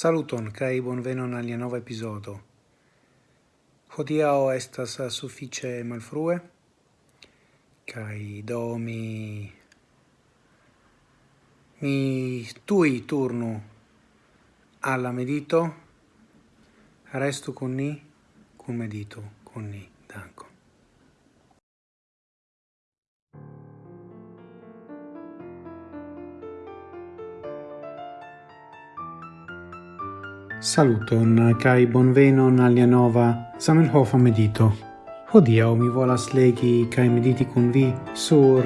Saluton kai bonvenon al nova episodo. Hodiao estas suffice malfrue kai do mi mi tui turnu alla medito. Restu con ni cum medito con ni. Danko Saluton kai bonvenon alia nova Zamenhof medito. Hodia mi volas legi kai mediti kun vi sur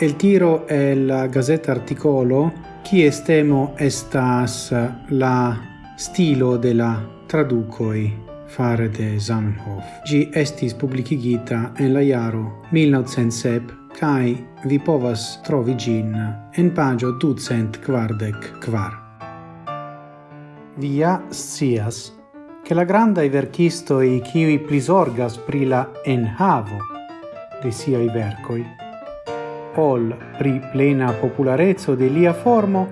el tiro el gazeta articolo chi estemo estas la stilo de la traducoi fare de Zamenhof. Gi estis publicigita en la iaro 1907 kai vi povas trovi gin en pagio ducent kvardek kvar vi ja scias, che la grande verchisto e chi i plisorgas pri la enhavo de siai vercoi, ol pri plena popularezzo de lia formo,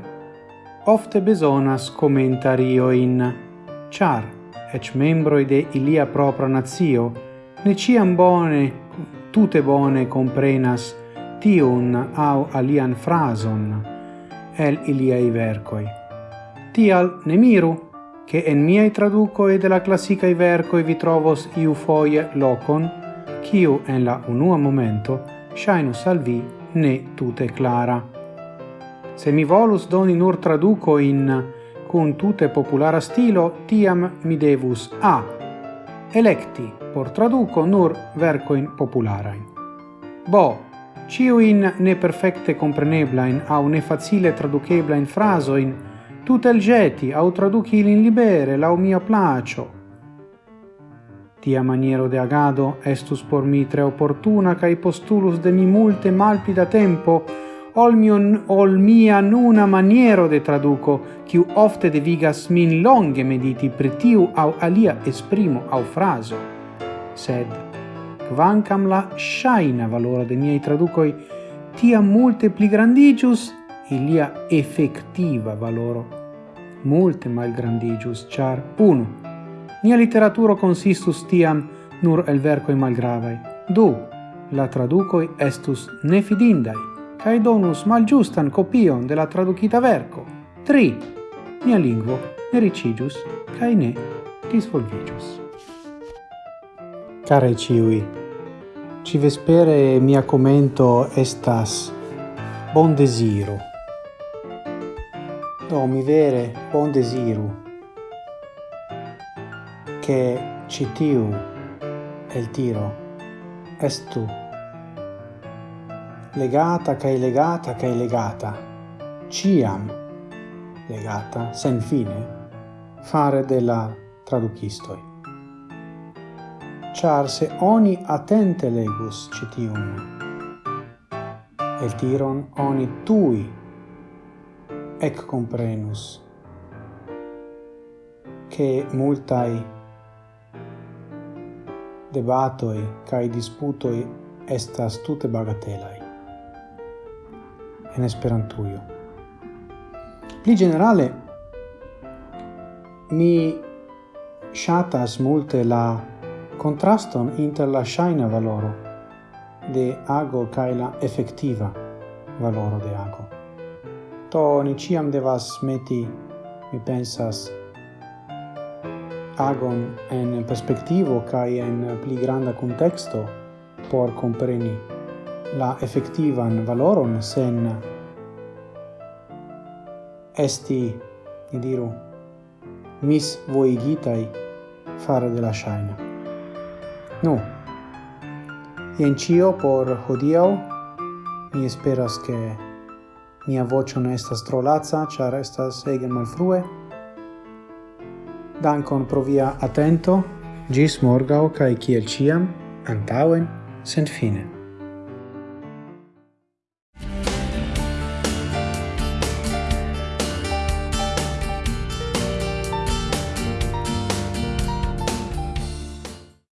ofte besonas commentario in char ec membroi de ilia propra nazio ne ciam bone tute bone comprenas tiun au alian frason el iliai vercoi. Tial ne miru, che en miei traducoi de la classicae e vi trovos iu foie locon, quiu en la unua momento shainus al vi ne tute clara. Se mi volus doni nur traduco in cun tute populara stilo, tiam mi devus a. Electi por traduco nur verco in populara. Bo, ciu in ne perfecte compreneblain au ne facile traducebla in tu tel geti au traduci in libere lau mio placio. Tia maniero de agado estus por mi tre opportuna cae postulus de mi multe malpida tempo, ol, mio, ol mia nuna maniero de traduco, quiu ofte devigas min longe mediti pretiu au alia esprimo au fraso. Sed, quancam la shaina valora de miei traducoi tia multe pli grandigius, ilia effectiva valoro multe malgrandigius, char unu, nia literaturo consistus tiam nur el vercoi malgravai, du, la traducoi estus nefidindai, cae donus malgiustan copion de la traducita verco, tri, nia lingvo ne ricigius, cae ne disvolvigius. Care ciui, ci vespere mia commento estas bon desiro, Do mi vere bon desiru che citiu el tiro estu legata cae legata cae legata ciam legata sen fine fare della traducistoi. Char se oni attente legus citium el tiron oni tui ec comprenus che multai debatoi cae disputoi estas tute bagatelai en esperantuio. Pli generale, mi shatas multe la contraston inter la shaina valoro de ago cae la effectiva valoro de ago. Do ni ciam devas meti, mi pensas, agon en perspektivo kai en pli granda contexto por compreni la effettivan valoron sen esti ni diru mis voigitai fare de la shaina nu ien cio por hodiau mi esperas che Mia voce non estas tro laca, char estas ege malfrue. Dankon pro via atento, gis morgau cae ciel ciam, antauen, sent fine.